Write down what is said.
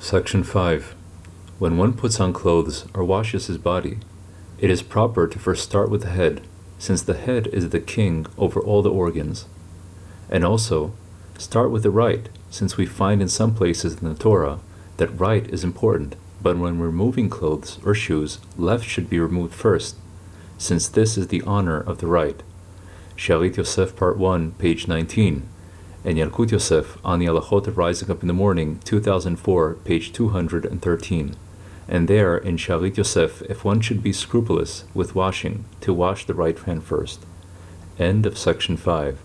Section 5. When one puts on clothes or washes his body, it is proper to first start with the head, since the head is the king over all the organs. And also, start with the right, since we find in some places in the Torah that right is important, but when removing clothes or shoes, left should be removed first, since this is the honor of the right. Shalit Yosef, Part 1, page 19 and Yalkut Yosef on the Halachot of Rising Up in the Morning, 2004, page 213. And there, in Shalit Yosef, if one should be scrupulous with washing, to wash the right hand first. End of section 5.